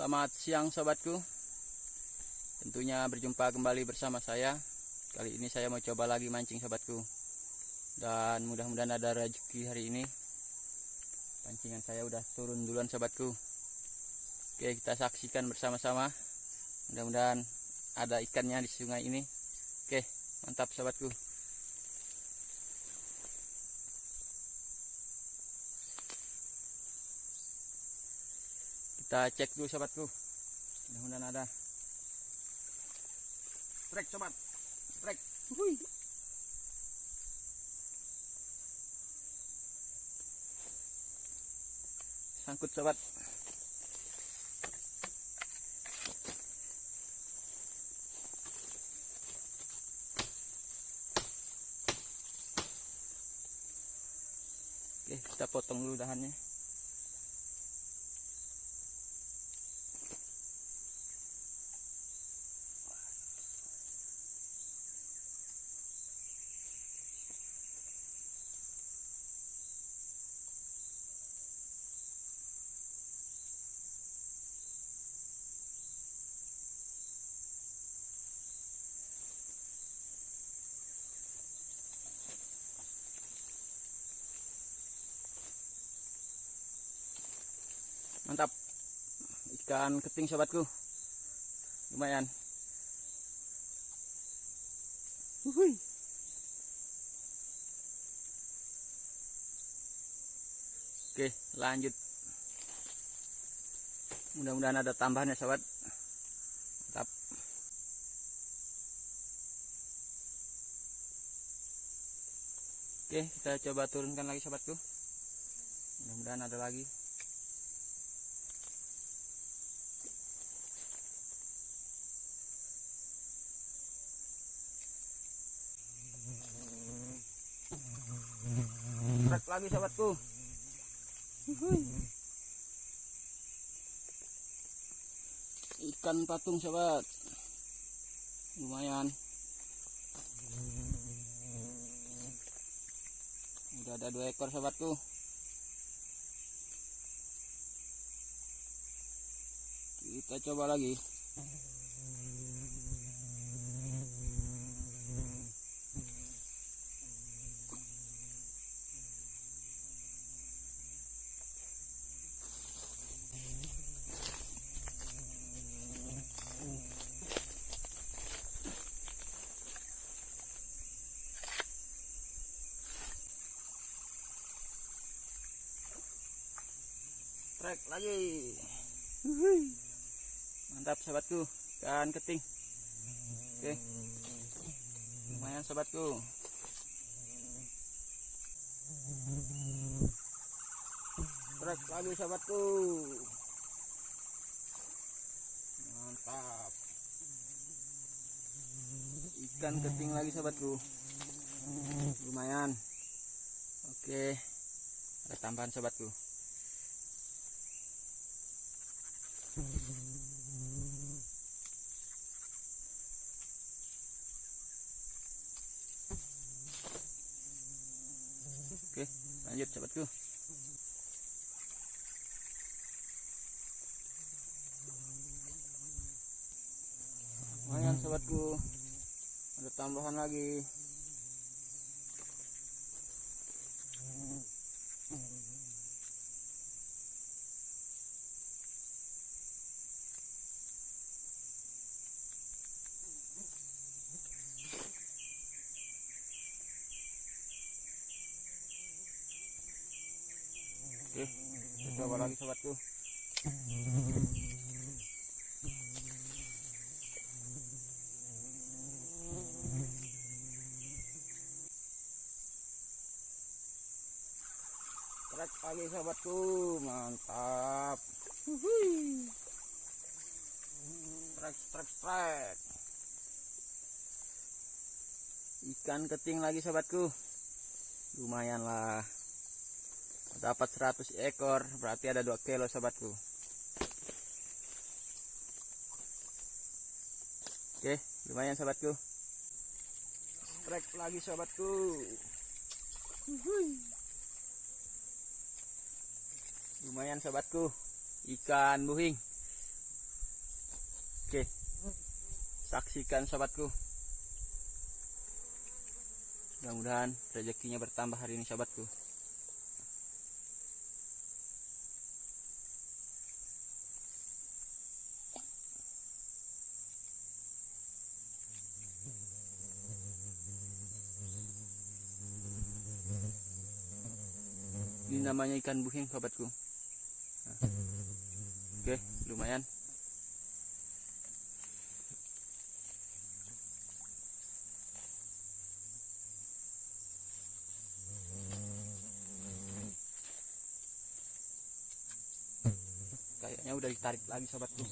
Selamat siang sobatku Tentunya berjumpa kembali bersama saya. Kali ini saya mau coba lagi mancing sobatku Dan mudah-mudahan ada rezeki hari ini. Pancingan saya udah turun duluan sobatku Oke kita saksikan bersama-sama. Mudah-mudahan ada ikannya di sungai ini. Oke mantap sobatku Kita cek dulu sobatku. Mudah-mudahan ada. Trek sobat. Trek. Hui. Sangkut sobat. Oke, kita potong dulu dahannya. mantap ikan keting sobatku lumayan. Uhuy. oke lanjut. Mudah-mudahan ada tambahan ya sobat mantap. Oke kita coba turunkan lagi sobatku mudah-mudahan ada lagi Lagi sahabatku. Ikan patung sahabat. Lumayan. Udah ada dua ekor sahabatku. Kita coba lagi. Trek lagi. Uhuy. mantap sobatku. Ikan keting. Oke. Lumayan sobatku. Trek lagi sobatku. Mantap. Ikan keting lagi sobatku. Lumayan. Oke. Ada tambahan sobatku Oke, lanjut sahabatku. Lumayan sahabatku. Ada tambahan lagi. Oke, kita coba lagi sobatku. Trek lagi sobatku, mantap. Trek, trek, trek. Ikan keting lagi sobatku. Lumayan lah dapat 100 ekor berarti ada 2 kilo sobatku oke lumayan sobatku trek lagi sobatku lumayan sobatku ikan buhing Oke. Saksikan sobatku. Mudah-mudahan rezekinya bertambah hari ini sobatku. Namanya ikan buhing sobatku. Oke, lumayan. Kayaknya udah ditarik lagi sobatku.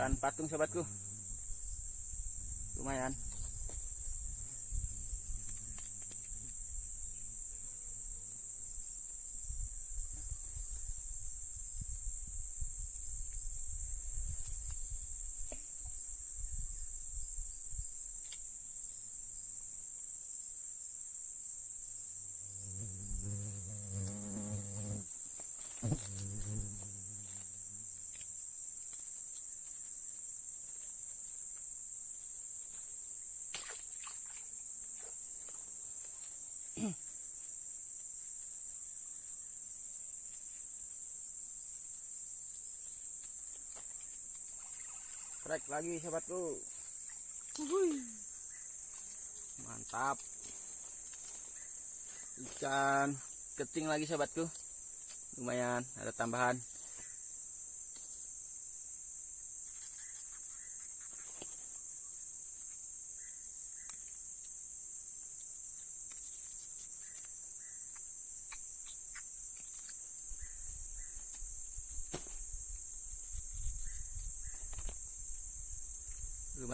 Ikan patung sobatku. Lumayan. Strike lagi sobatku. Mantap. Ikan keting lagi sobatku. Lumayan ada tambahan.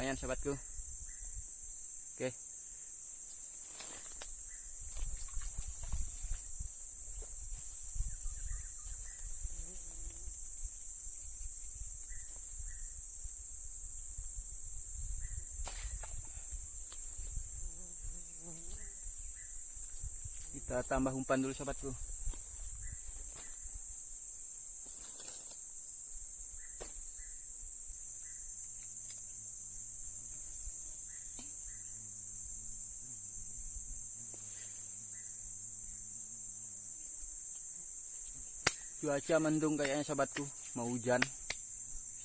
Lumayan sobatku oke. Kita tambah umpan dulu sobatku cuaca mendung kayaknya sahabatku. Mau hujan.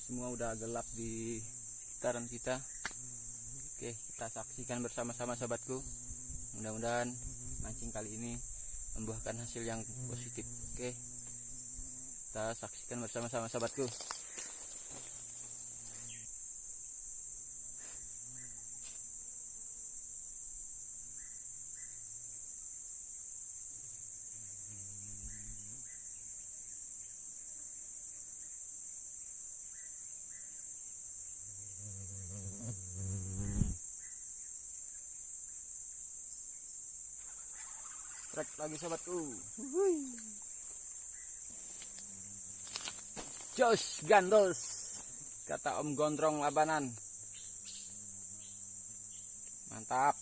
Semua udah gelap di sekitaran kita. Oke kita saksikan bersama-sama sahabatku. Mudah-mudahan mancing kali ini membuahkan hasil yang positif. Oke kita saksikan bersama-sama sahabatku trek lagi sahabatku Jos gandos kata Om Gondrong Labanan. Mantap.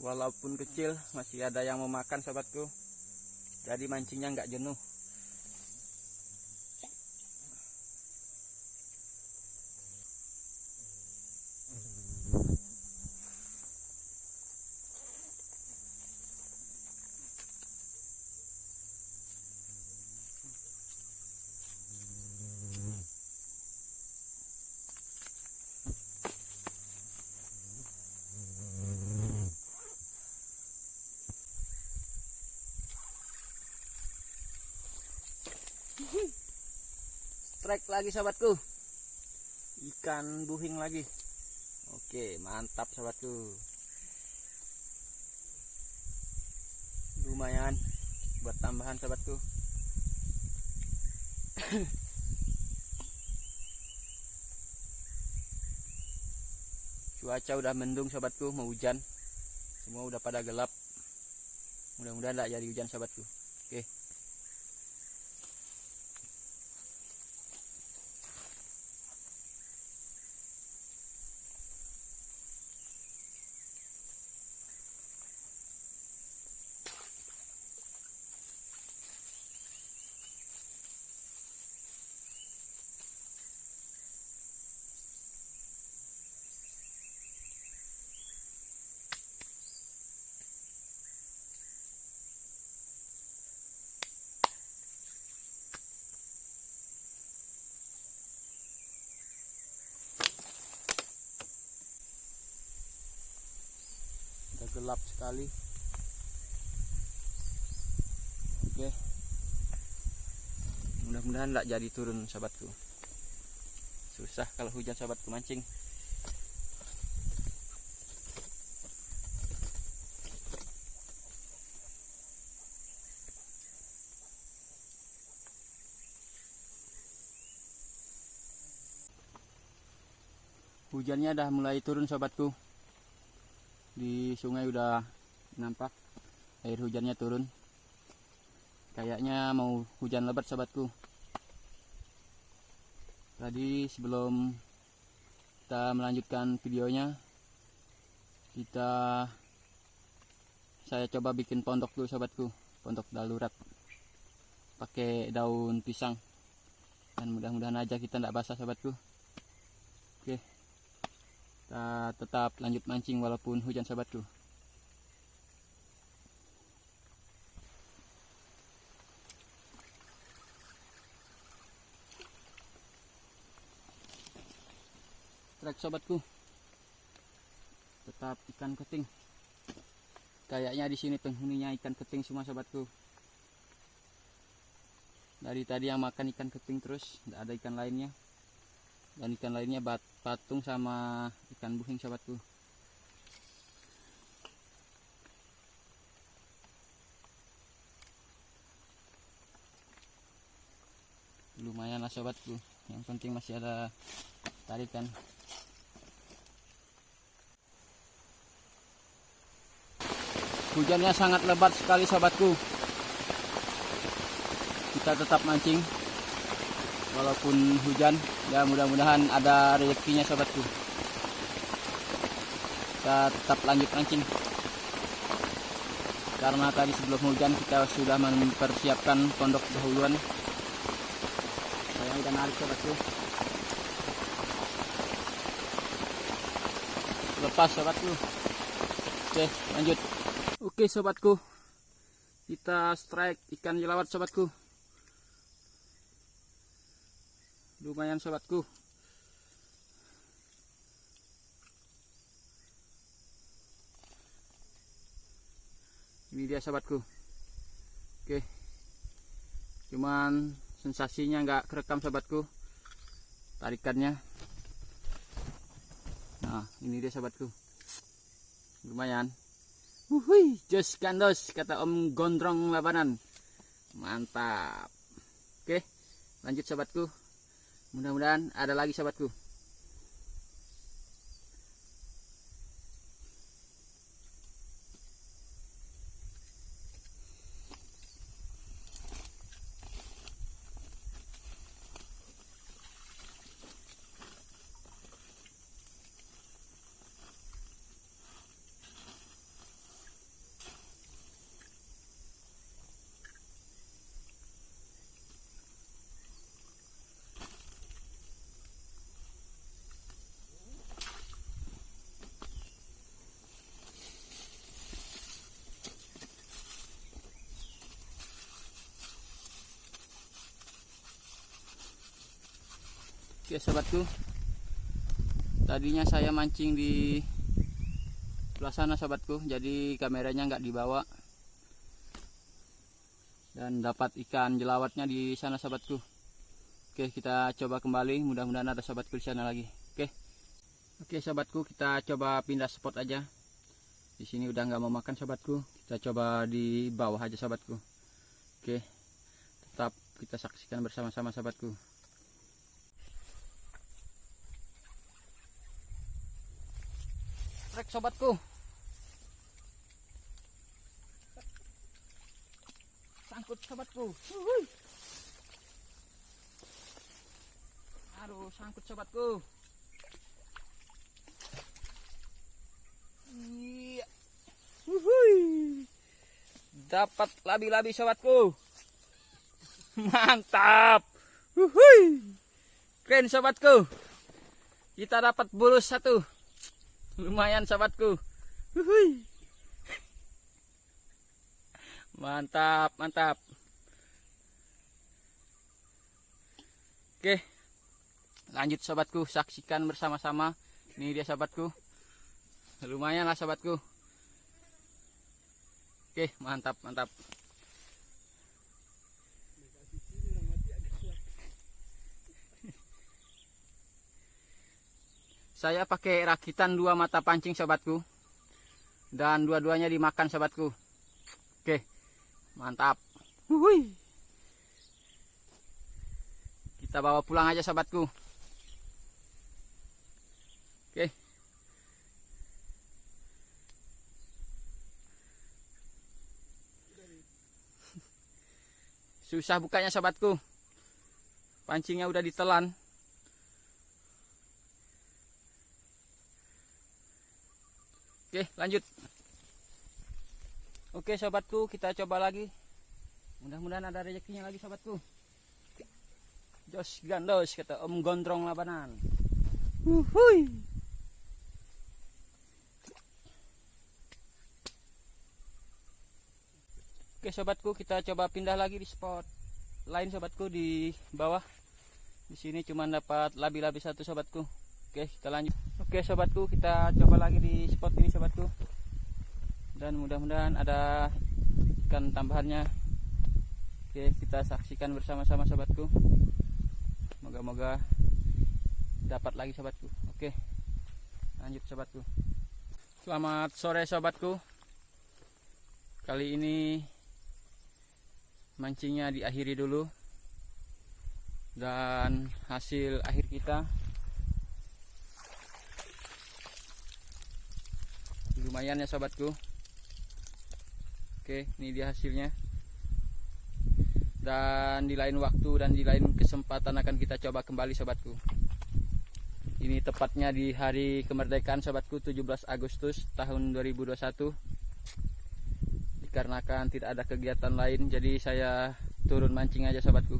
Walaupun kecil masih ada yang mau makan sahabatku jadi mancingnya nggak jenuh strike lagi sahabatku ikan buhing lagi. Oke mantap sahabatku lumayan buat tambahan sahabatku cuaca udah mendung sahabatku mau hujan. Semua udah pada gelap. Mudah-mudahan tidak jadi hujan sahabatku oke gelap sekali. Oke. Mudah-mudahan tidak jadi turun sahabatku. Susah kalau hujan sahabatku mancing. Hujannya dah mulai turun sobatku di sungai udah nampak air hujannya turun. Kayaknya mau hujan lebat sobatku. Tadi sebelum kita melanjutkan videonya kita saya coba bikin pondok dulu sobatku. Pondok darurat pakai daun pisang. Dan mudah-mudahan aja kita tidak basah oke kita tetap lanjut mancing walaupun hujan sahabatku trek sobatku. Tetap ikan keting. Kayaknya di sini penghuninya ikan keting semua sobatku. Dari tadi yang makan ikan keting terus tidak ada ikan lainnya. Dan ikan lainnya bat, patung sama ikan buhing sahabatku. Lumayan lah sobatku yang penting masih ada tarikan. Hujannya sangat lebat sekali sobatku kita tetap mancing walaupun hujan ya mudah-mudahan ada rezekinya sobatku. Kita tetap lanjut mancing. Karena tadi sebelum hujan kita sudah mempersiapkan pondok dahuluan. Saya udah narik sobatku. Lepas sobatku. Oke lanjut. Oke sobatku. Kita strike ikan jelawat sobatku lumayan sobatku. Ini dia sobatku. Oke. Cuman sensasinya nggak kerekam sobatku. Tarikannya. Nah ini dia sobatku. Lumayan. Wuhui, jos kandos kata Om Gondrong Labanan. Mantap. Oke, lanjut sobatku. Mudah-mudahan ada lagi sahabatku. Oke sobatku Tadinya saya mancing di sebelah sana sobatku Jadi kameranya nggak dibawa. Dan dapat ikan jelawatnya di sana sobatku Oke kita coba kembali. Mudah-mudahan ada sobatku di sana lagi. Oke. Oke sobatku kita coba pindah spot aja. Di sini udah nggak mau makan sobatku kita coba di bawah aja sobatku oke. Tetap kita saksikan bersama-sama sobatku sobatku. Sangkut sobatku. Aduh sangkut sobatku. Iya. Dapat labi-labi sobatku. Mantap. Uhuy. keren sobatku. Kita dapat bulus satu lumayan sahabatku. Uhuy. mantap mantap. Oke. Lanjut sahabatku. Saksikan bersama-sama. Ini dia sahabatku. Lumayan lah sahabatku. Oke, mantap, mantap. Saya pakai rakitan dua mata pancing sobatku. Dan dua-duanya dimakan sobatku. Oke. Mantap. Wuhui. Kita bawa pulang aja sobatku. Oke. Susah bukanya sobatku. Pancingnya udah ditelan. Oke, lanjut. Oke, sobatku, kita coba lagi. Mudah-mudahan ada rezekinya lagi, sobatku. Jos gandos kata Om Gondrong Labanan. Uhuy. Oke, sobatku, kita coba pindah lagi di spot lain, sobatku, di bawah. Di sini cuma dapat labi-labi satu, sobatku. Oke, kita lanjut. Oke, sobatku, kita coba lagi di spot ini, sobatku. Dan mudah-mudahan ada ikan tambahannya. Oke, kita saksikan bersama-sama, sobatku. Moga-moga dapat lagi, sobatku. Oke, lanjut, sobatku. Selamat sore, sobatku. Kali ini mancingnya diakhiri dulu dan hasil akhir kita lumayan ya sobatku. Oke ini dia hasilnya. Dan di lain waktu dan di lain kesempatan akan kita coba kembali sobatku. Ini tepatnya di hari kemerdekaan sobatku 17 Agustus tahun 2021 dikarenakan tidak ada kegiatan lain jadi saya turun mancing aja sobatku.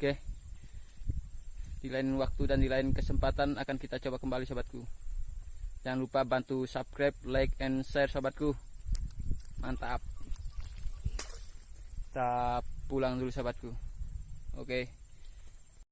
Oke. Di lain waktu dan di lain kesempatan akan kita coba kembali sobatku jangan lupa bantu subscribe like and share sobatku. Mantap. Kita pulang dulu sobatku. Oke